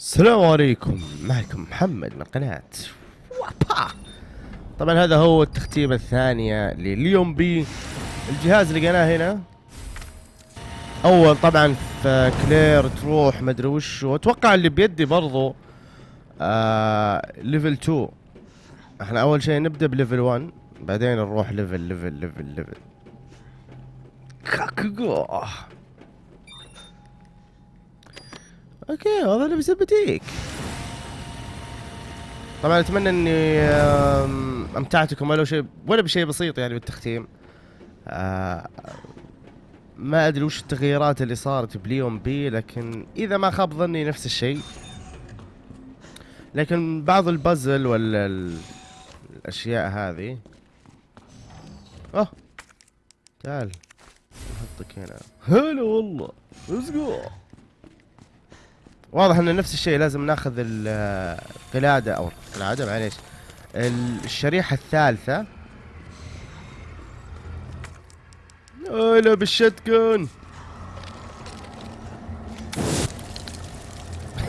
السلام عليكم. معكم محمد من قناة وابا. طبعا هذا هو التختيمة الثانية لليون B. الجهاز لقيناه هنا. أول طبعا في كلير تروح مدري وش واتوقع اللي بيدي برضو آه level 2 إحنا أول شيء نبدأ ب level 1 بعدين نروح level level level level 覚悟 Okay هذا اللي بيثبتيك. طبعا أتمنى إني امتعتكم ولو شيء ولا بشيء بسيط يعني بالتختيم. آه، ما أدري وش التغييرات اللي صارت بليون B لكن إذا ما خاب ظني نفس الشيء. لكن بعض البازل ولا ال- الأشياء هذه. آه تعال نحطك هنا. هلا والله ليتس جو واضح ان نفس الشيء لازم ناخذ ال- القلادة أو القلادة معليش. ال- الشريحة الثالثة. هلا بالشتكن.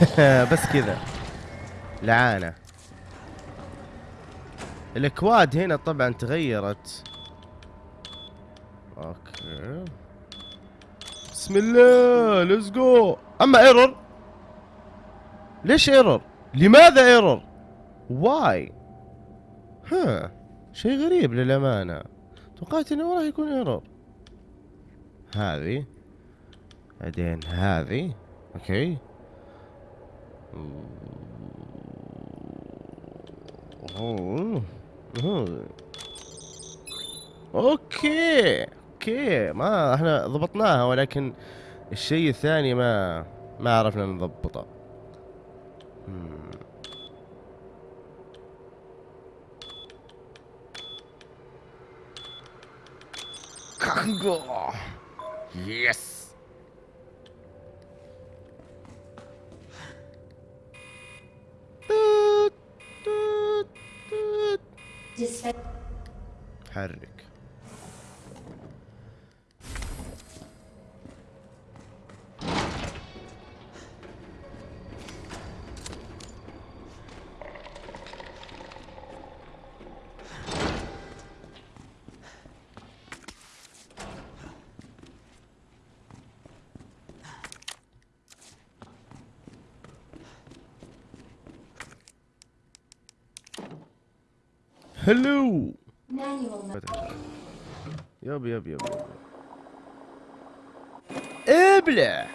بس كذا. لعانة. الاكواد هنا طبعا تغيرت. Okay. بسم الله let's go أما error ليش error لماذا error why ها شيء غريب للأمانة. توقعت إنه راح يكون error هذه. بعدين هذه. Okay. Okay. Okay. ما إحنا ضبطناها ولكن الشيء الثاني ما ما عرفنا نضبطه. مم. كاكوغو يس توت توت توت Disfed حرك هلو. يب يب يب ابلع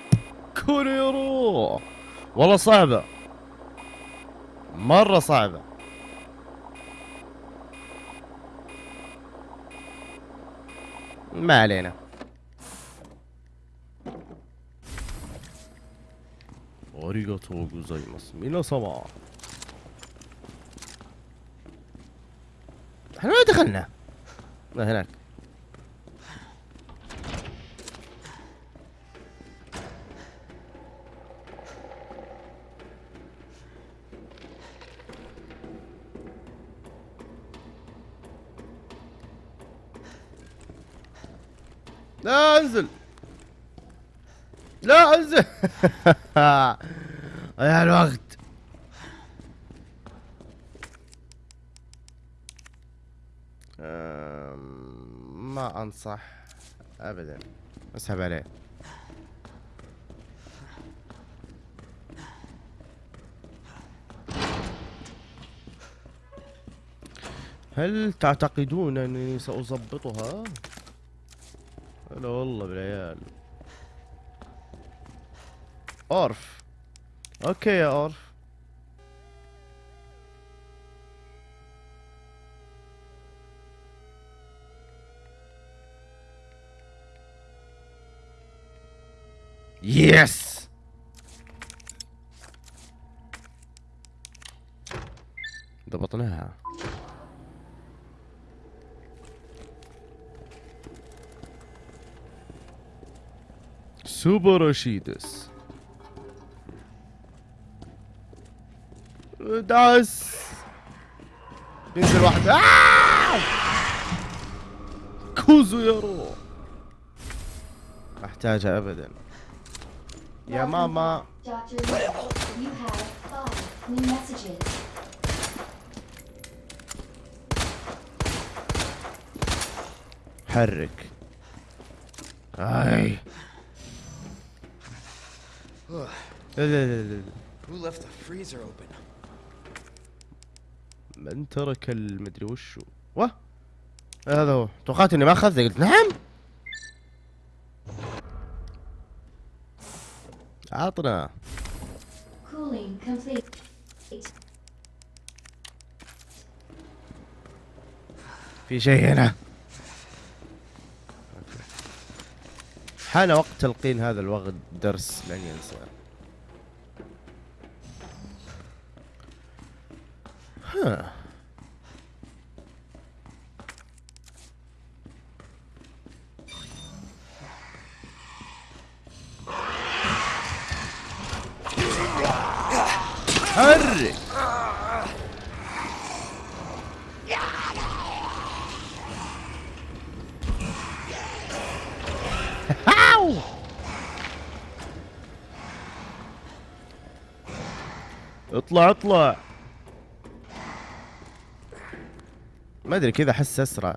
كوريرو. والله صعبة. مرة صعبة. ما علينا. أريغاتو غوزايماس. مينا-ساما إحنا ما دخلنا. هناك. لا أنزل. لا أنزل. يا الوقت أم، انصح ابدا. اسحب عليه. هل تعتقدون أنني سأظبطها؟ لا والله بالعيال. أورف. أوكي يا أورف. يس ضبطناها. سوبر رشيدس. داس. ينزل واحد. آه! كوزو يارو أحتاجها ابدا. يا ماما. حرك. آي. لا لا لا لا. who left the freezer open? من ترك المدري وشو. واه. هذا هو. توقعت إني ما اخذته قلت نعم. عطنا. في شيء هنا. حان وقت تلقين هذا الوغد درس لن ينسى. ها. حرك! اطلع اطلع. ما أدري كذا أحس أسرع.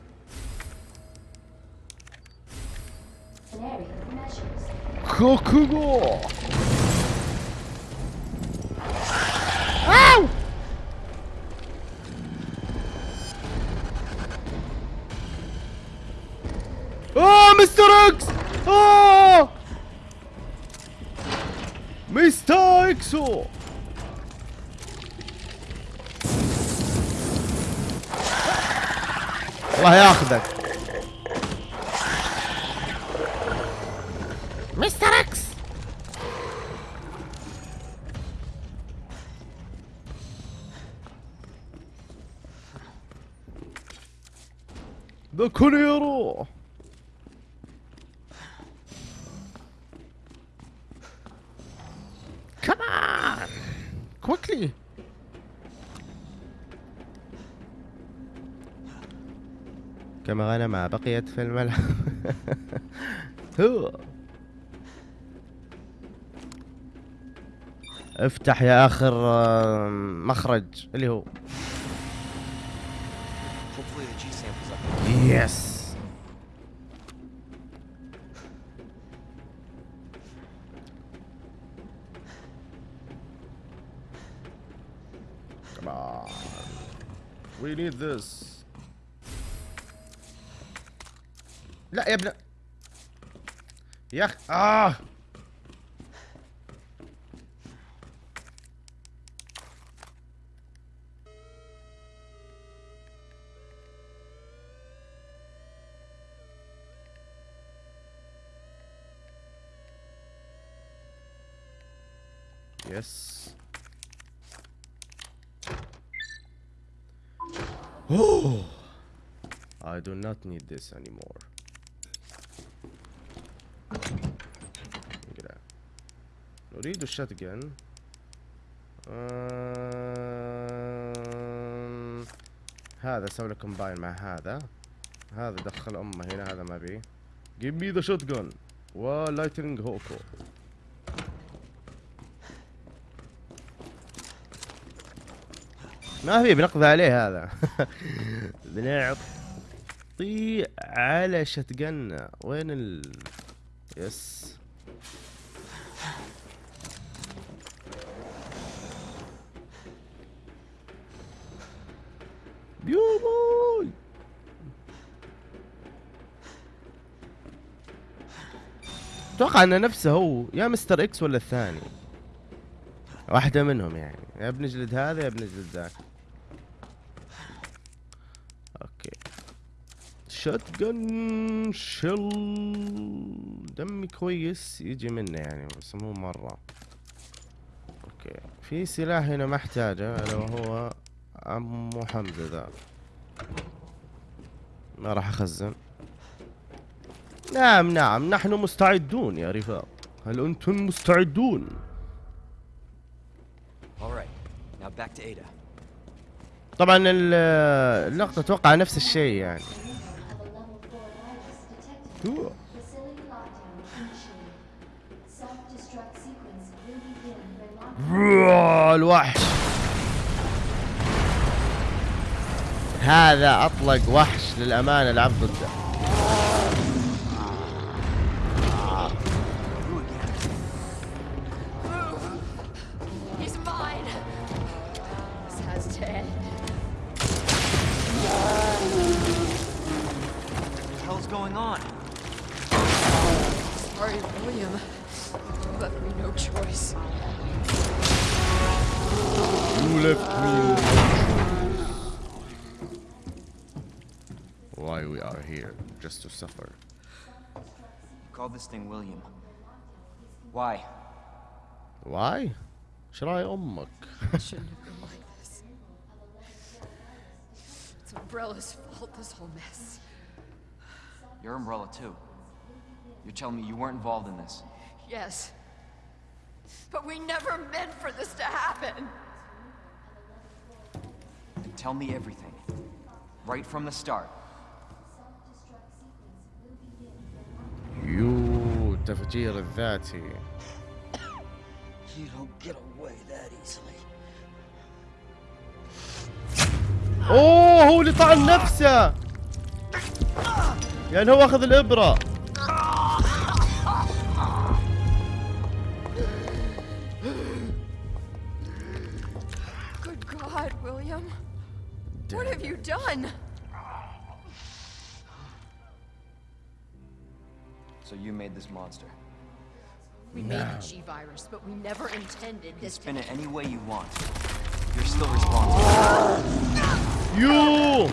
measures. كوكوغو أو! اوه مستر إكس اوه مستر اكسو الله ياخذك مستر إكس كونيرو Come on! Quickly! كما غنم بقيت في الملعب هو افتح يا آخر آه، مخرج اللي هو sample's up. يس Come on. We need this. لا يا ابن يا اخي اه Yes. Oh, I do not need this anymore. نريد الشاتجن أم... هذا سوي له كومباين مع هذا. هذا دخل أمه هنا هذا ما بيه Give me the shotgun. ولايتنج هوكو ما في بنقضي عليه هذا. بنعطي على شتقنا وين ال? يس. بيوموي. أتوقع انه نفسه هو يا مستر إكس ولا الثاني. واحدة منهم يعني. يا بنجلد هذا يا بنجلد ذاك. شوت جن شل دمي كويس يجي منه يعني بس مو مرة. أوكي. في سلاح هنا ما أحتاجه إلا وهو عمو حمزة ذا. ما راح أخزن. نعم نعم. نحن مستعدون يا رفاق. هل أنتم مستعدون. طبعا ال- اللقطة أتوقع نفس الشيء يعني. Lockdown. الوحش هذا أطلق وحش للأمانة لعب ضده William. Why? Why? Should I Oh, shouldn't have been like this. It's Umbrella's fault, this whole mess. Your Umbrella, too. You're telling me you weren't involved in this? Yes. But we never meant for this to happen. Tell me everything. Right from the start. You التفجير الذاتي. You don't get away that easily. أوه هو اللي طعن نفسه. يعني هو أخذ الإبرة. You made this monster. We made the G virus, but we never intended this to spin it any way you want. You're still responsible. يو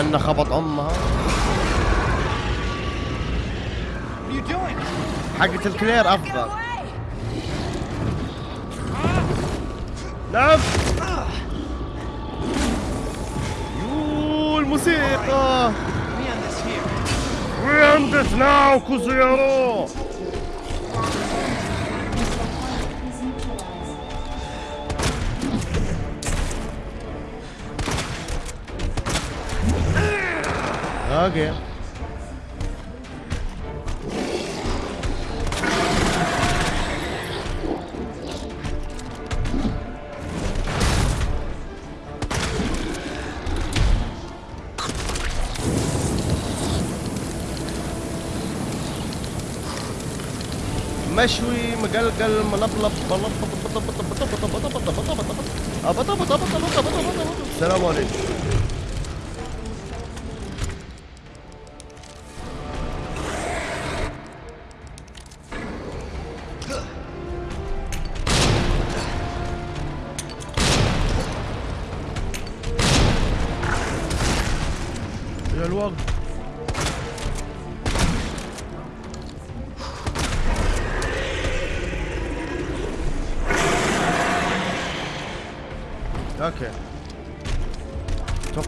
انه خبط أمها? حقة الكلير أفضل. نعم. يو الموسيقى. We end it now كوزيرو. أوكي مشوي مقلقل ملبلب السلام عليكم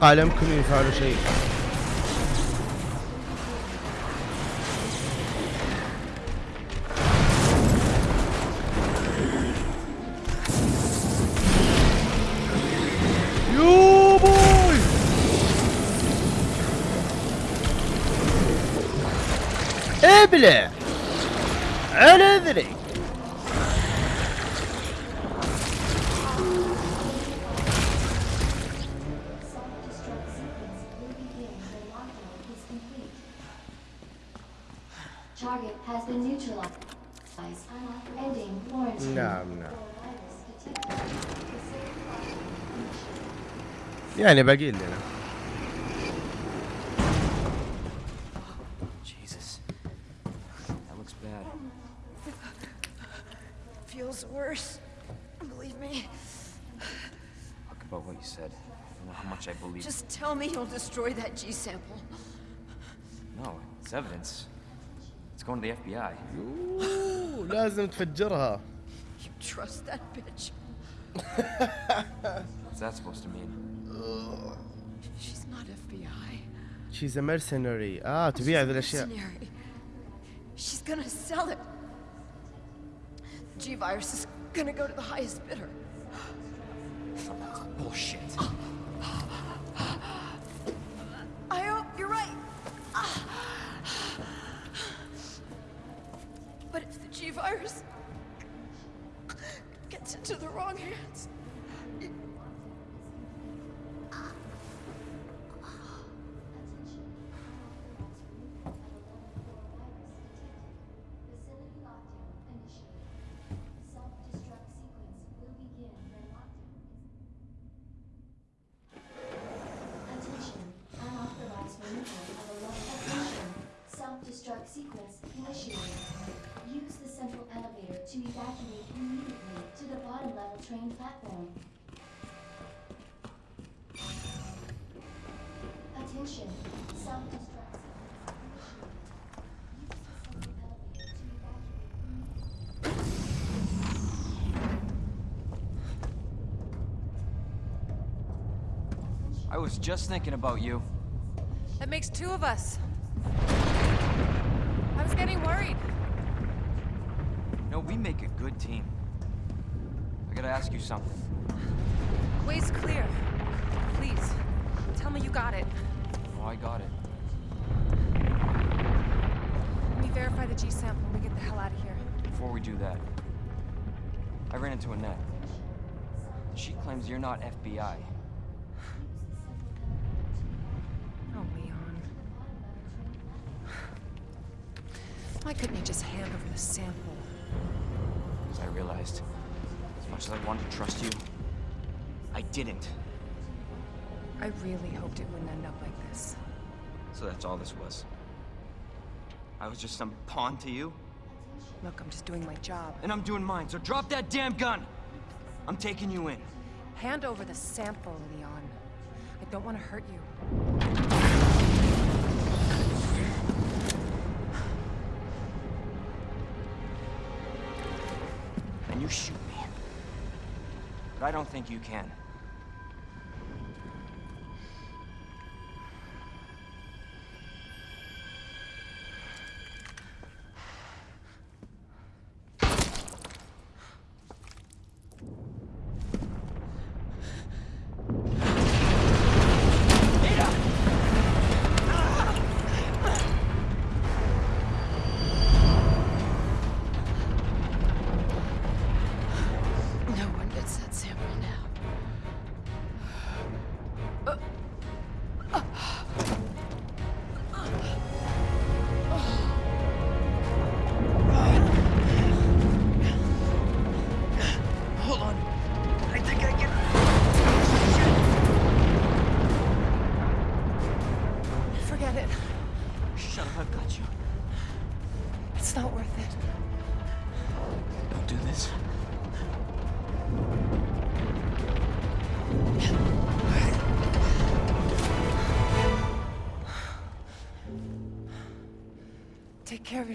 أتوقع لا يمكن نعم نعم Virus detected. يعني باقي لنا Jesus. That looks bad. Feels worse. Believe me. Talk about what you said. I don't know how much I believe. Just tell me you'll destroy that G sample. No, it's evidence. It's going to the FBI. أوه، لازم تفجرها You trust that bitch? What's that supposed to mean? She's not FBI. She's a mercenary اه تبيع ذي الاشياء Mercenary. She's gonna sell it. The G virus is gonna go to the highest bidder. Bullshit. To evacuate immediately to the bottom level train platform. Attention, self-destruct I was just thinking about you. That makes two of us. I was getting worried. We make a good team. I gotta ask you something. Way's clear. Please, tell me you got it. Oh, I got it. Let me verify the G sample and we get the hell out of here. Before we do that, I ran into Annette. She claims you're not FBI. Oh, Leon. Why couldn't you just hand over the sample? As I realized, as much as I wanted to trust you, I didn't. I really hoped it wouldn't end up like this. So that's all this was. I was just some pawn to you, Look, I'm just doing my job. and I'm doing mine, so drop that damn gun! I'm taking you in. Hand over the sample, Leon. I don't want to hurt you. I don't think you can.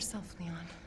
Yourself, Leon.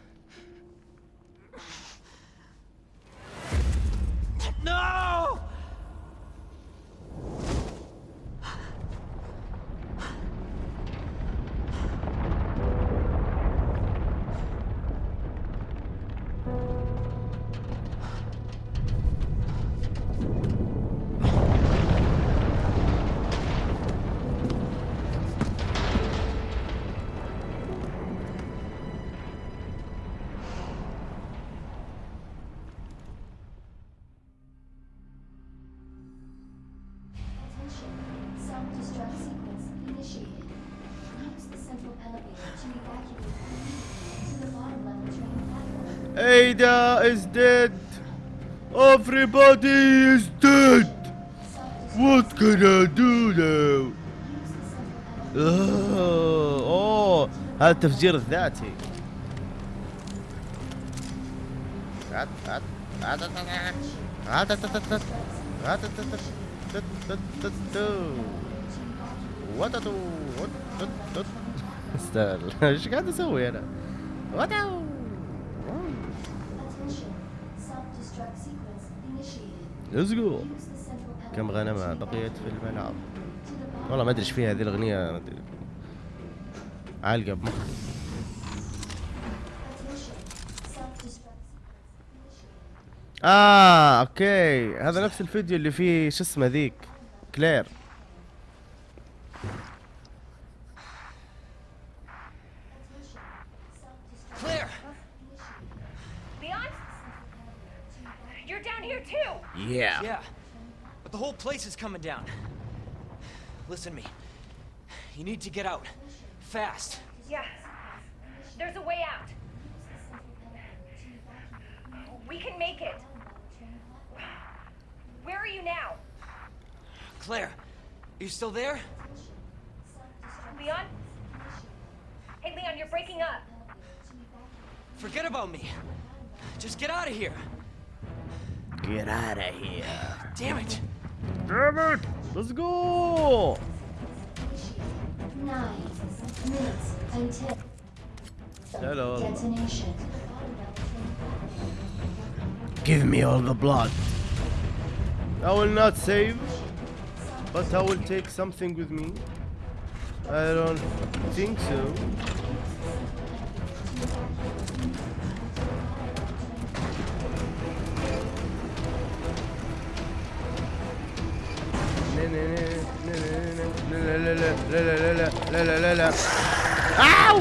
Ada is dead everybody is dead What can I do now? اوه هذا التفجير الذاتي عت- عت- عت- عت- عت- Let's go كم غنمة بقيت في الملعب والله ما أدري إيش فيها هذه الأغنية. عالقة بمخي. آه okay. هذا نفس الفيديو اللي فيه شو اسمه ذيك؟ كلير. Yeah Yeah. But the whole place is coming down. Listen to me. You need to get out. Fast. Yeah. There's a way out. We can make it. Where are you now? Claire, are you still there? Leon? Hey, Leon, you're breaking up. Forget about me. Just get out of here. Get out of here Damn it. damn it let's go Nine minutes until Hello. detonation. give me all the blood I will not save but I will take something with me I don't think so لا لا لا لا لا لا لا لا لا أو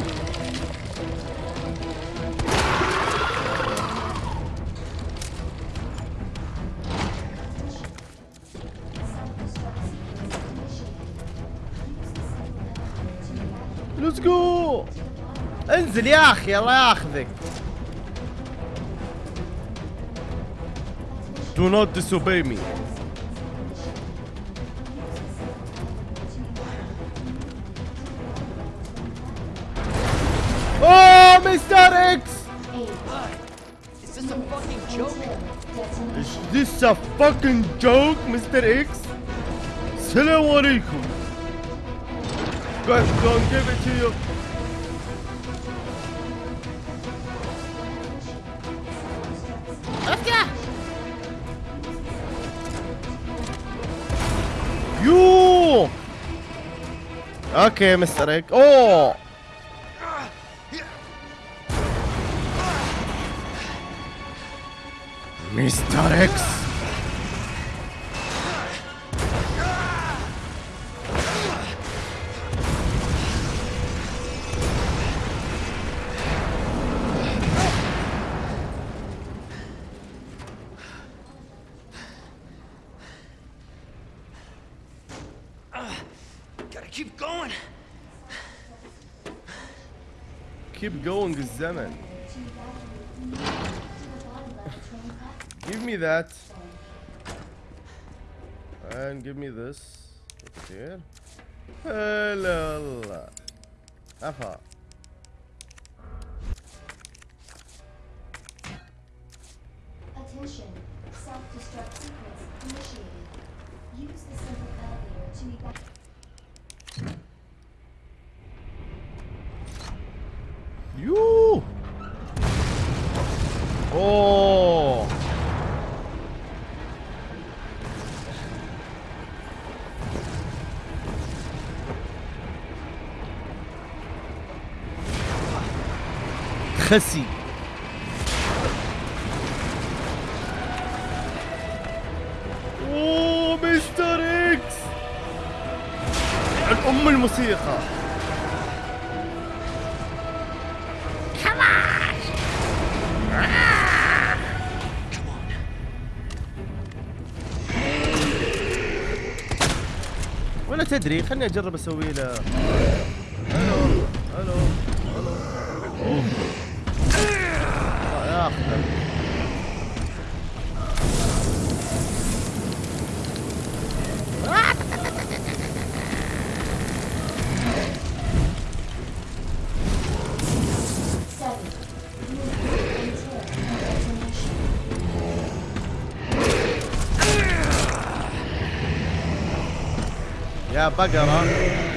ليتس جو انزل يا أخي الله ياخذك Do not disobey me. fucking joke, Mr. X? Salaam alaikum. Guys, don't give it to you. You! Okay, Mr. X. Oh! Mr. X! damn give me that. And give me this. What's here? Hello. Afa. أوه. خسي. أوه مستر إكس. ام الموسيقى. تدري خلني أجرب أسوي له. ألو ألو ألو الله ياخذك يا بقرة والله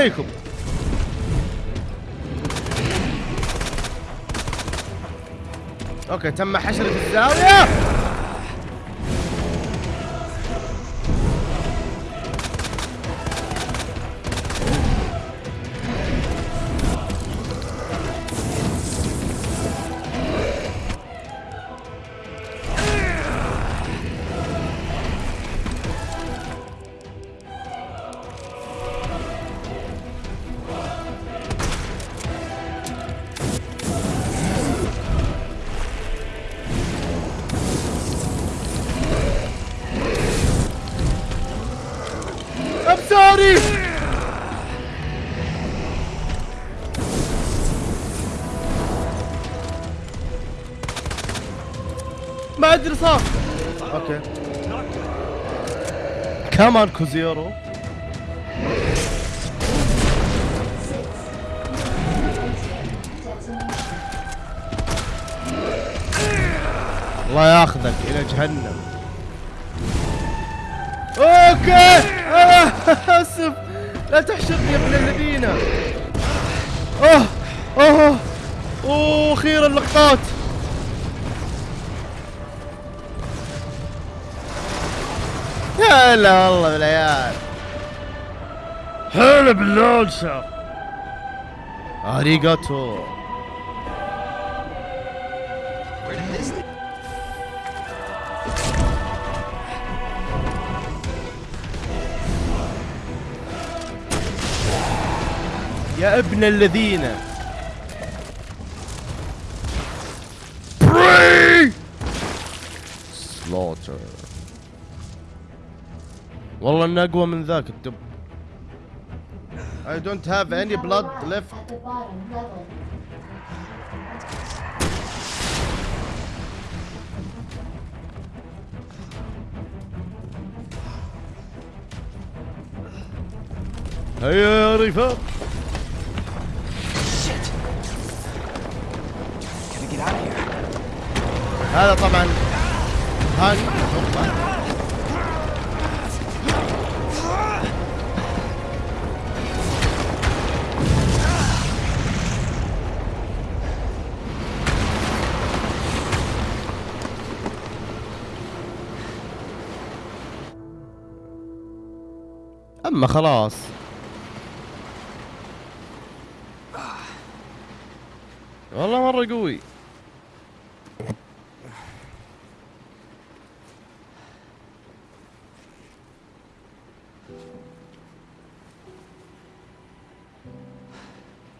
عليكم. أوكي تم حشر في الزاوية. كمان كوزيرو. الله ياخذك إلى جهنم. Okay. آه، آسف. لا تحشرني يا ابن الذين. أوه أوه. أوه أخيرا لقطات هلا والله بالعيال هلا باللانشا اريجاتو Where did this يا ابن الذين بري سلوتر والله انه أقوى من ذاك الدب I don't have any blood left. هيا يا رفاق هذا طبعا هاني اما خلاص والله مره قوي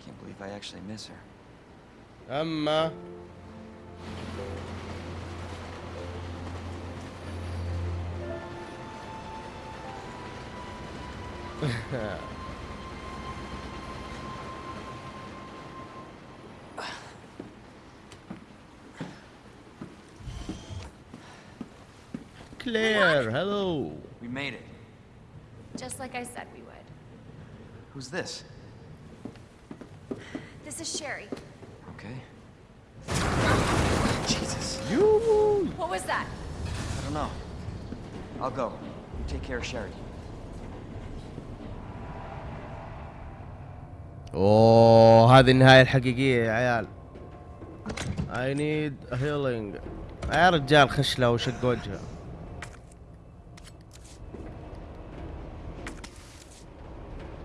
Can't believe I actually miss her. اما Claire, hello. We made it. Just like I said we would. Who's this? This is Sherry. Okay. Jesus. You. What was that? I don't know. I'll go. You take care of Sherry. أوه هذه النهاية الحقيقية يا عيال. I need healing. يا رجال خش له وشق وجهه.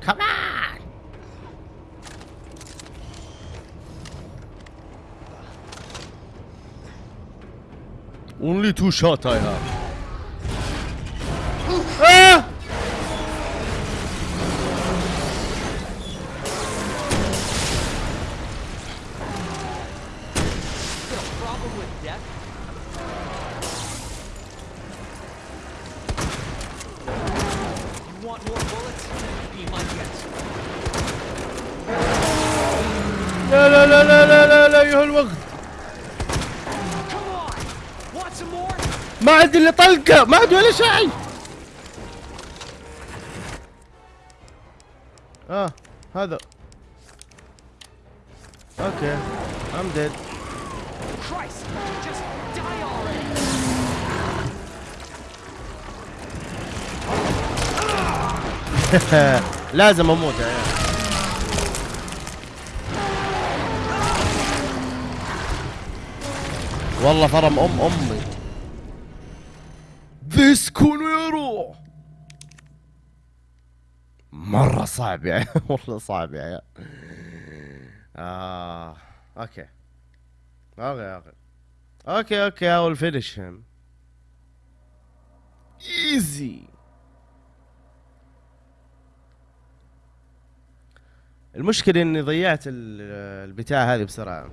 كمان Only two shot I have. طلقه ما عندي ولا شيء آه هذا أوكي I'm dead Christ! Just die already! لازم أموت يا عيال والله فرم أم أمي ذيس كونيرو مرة صعب يا عيال والله صعب يا عيال آه أوكي. أوكي أوكي. أوكي أوكي I will finish him. Easy. المشكلة إني ضيعت ال- البتاع هذه بسرعة.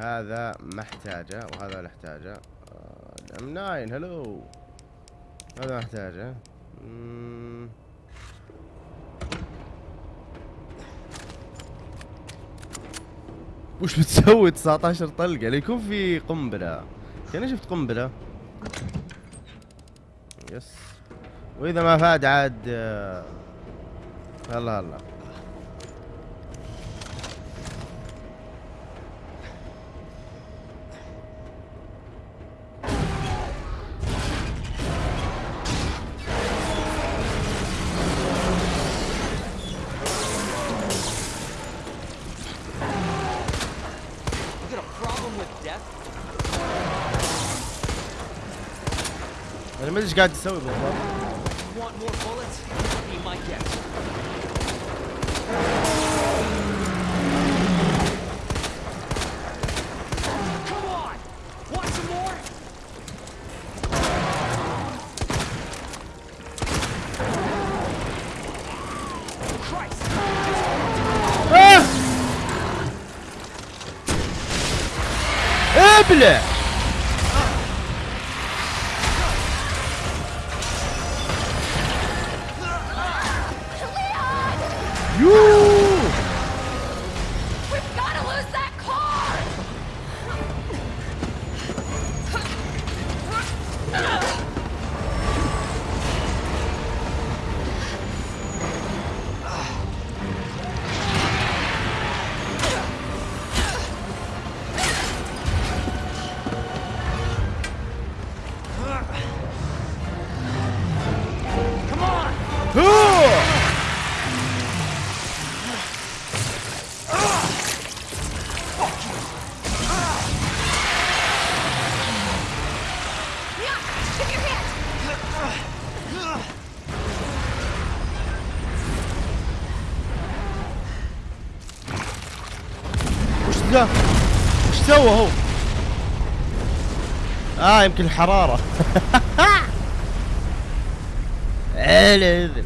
هذا ما احتاجه وهذا ولا احتاجه ام 9 هلو. هذا ما احتاجه. وش بتسوي؟ 19 طلقة. ليكون في قنبلة. كأني شفت قنبلة؟ يس. وإذا ما فاد عاد آه، هلا هلا أنا ما ادري إيش قاعد تسوي بالضبط You want more bullets? Be my guest. Come on! Want some more? Christ! آه! ابلع يوه You. اه يمكن الحرارة على اذن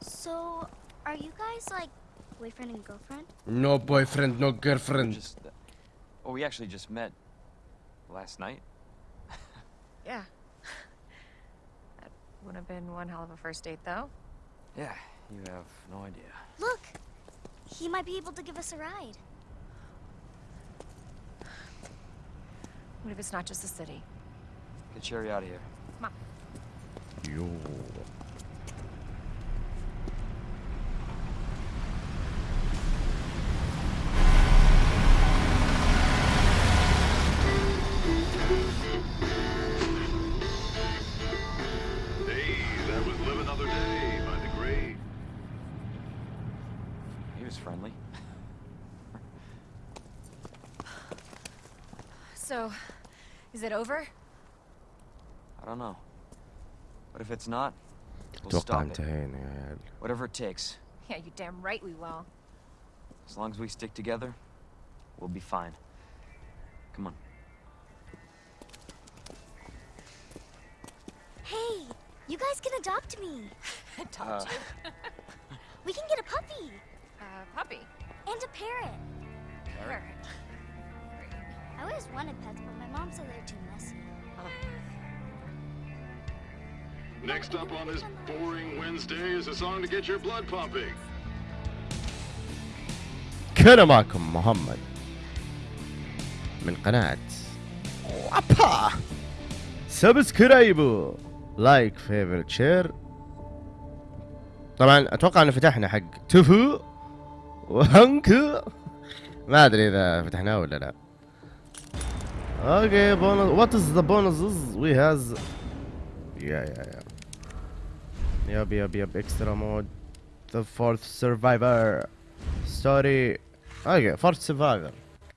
So, are you guys like boyfriend and girlfriend? No boyfriend, no girlfriend. Just, uh, oh, we actually just met last night. Yeah. that would have been one hell of a first date, though. Yeah, you have no idea. Look! He might be able to give us a ride. What if it's not just the city? Get Sherry out of here. Come on. Yo. So, is it over? I don't know. But if it's not, we'll stop it. Whatever it takes. Yeah, you damn right we will. As long as we stick together, we'll be fine. Come on. Hey, you guys can adopt me. adopt uh. you? we can get a puppy. A uh, puppy? And a parrot. Parrot? I always wanted pets, but my mom said they're too messy. Next up on this boring Wednesday is a song to get your blood pumping. كان معكم محمد من قناة وابا سبسكرايب لايك فيفرت شير طبعا أتوقع ان فتحنا حق توفو وهنك ما ادري اذا فتحناه ولا لا okay bonus what is the bonuses we has? Yeah yeah yeah yep yep yep extra mode the fourth survivor. Story okay fourth survivor